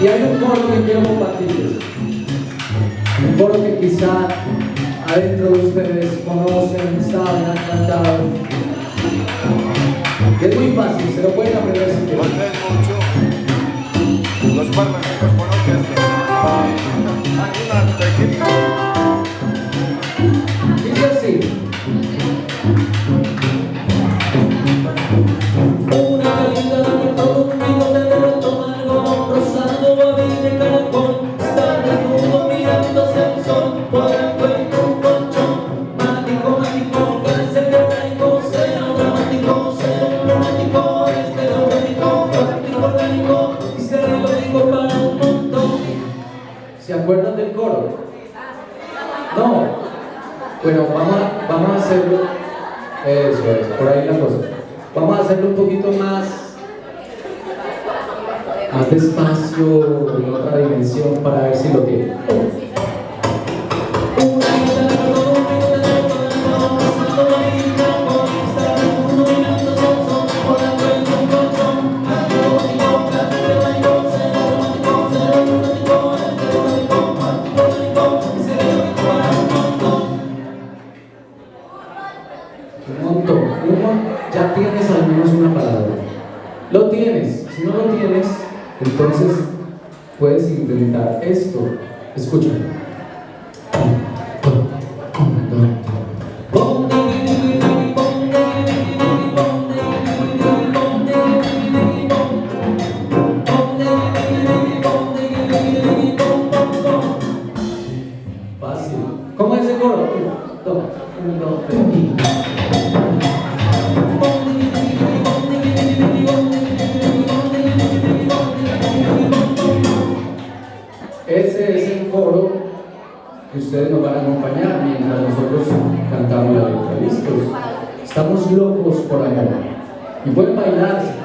Y hay un coro que quiero compartirles. Un coro que quizá adentro de ustedes conocen, saben, han cantado. Es muy fácil, se lo pueden aprender si quieren. Vamos a hacerlo un poquito más. Más despacio, en otra dimensión, para ver si lo tienen. Entonces puedes intentar esto. Escucha. Cantamos la letra. ¿Listos? Estamos locos por amor. Y pueden bailar. si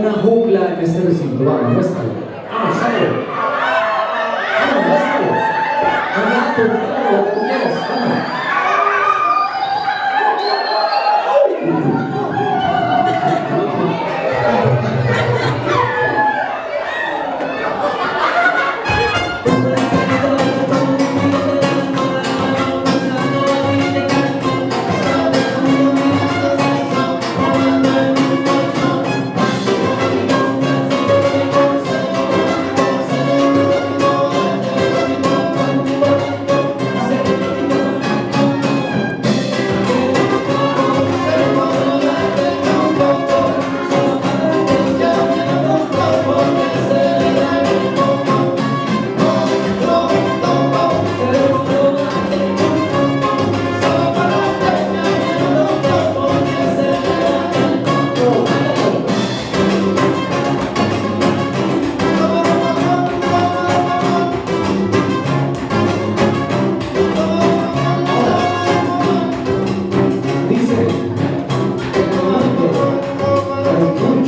una jungla en este recinto? Vamos, muéstralo. Vamos, sale. Vamos, muéstralo.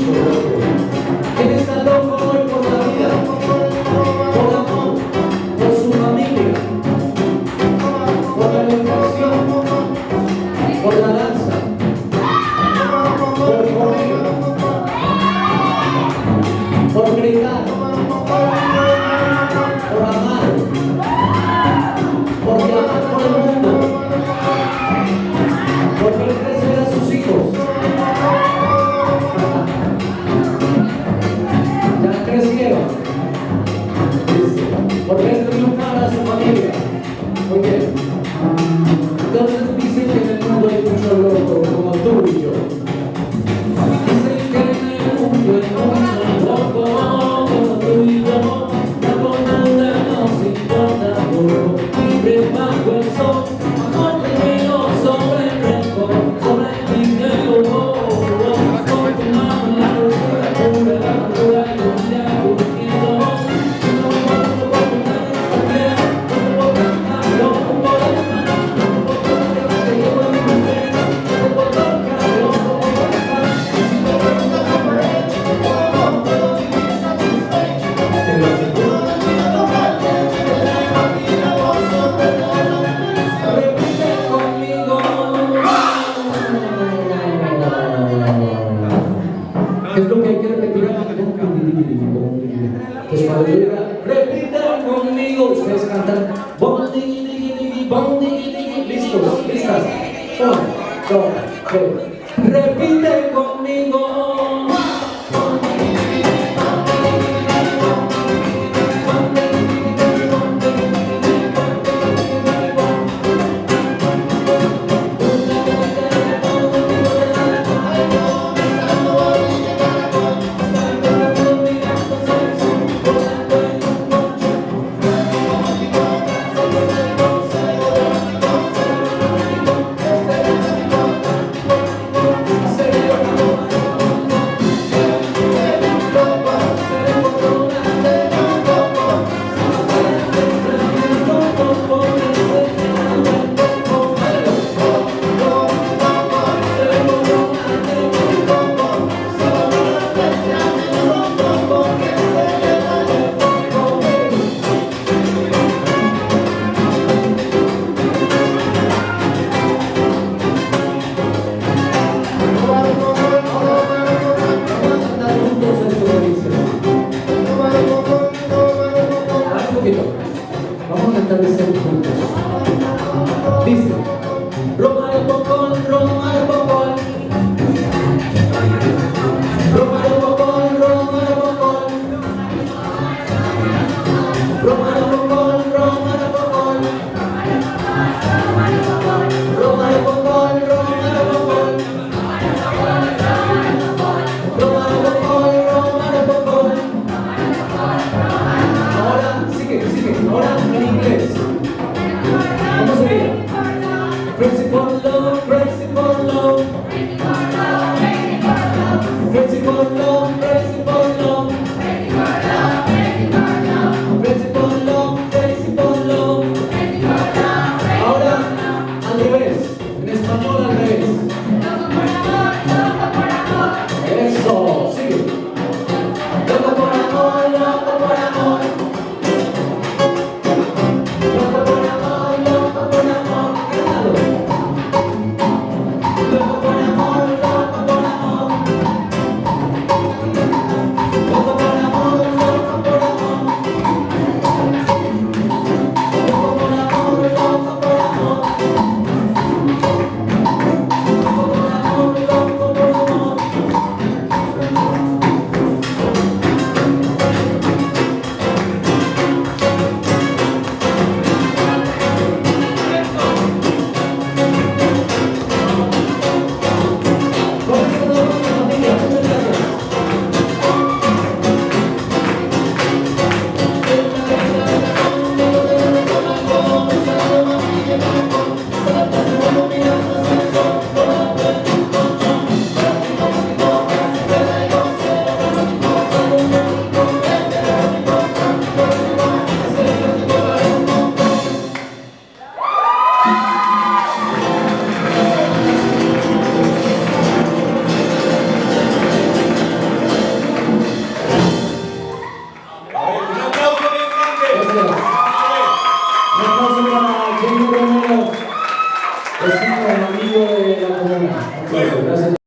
Música Listos, listas. Repite conmigo. Lord, the Lord.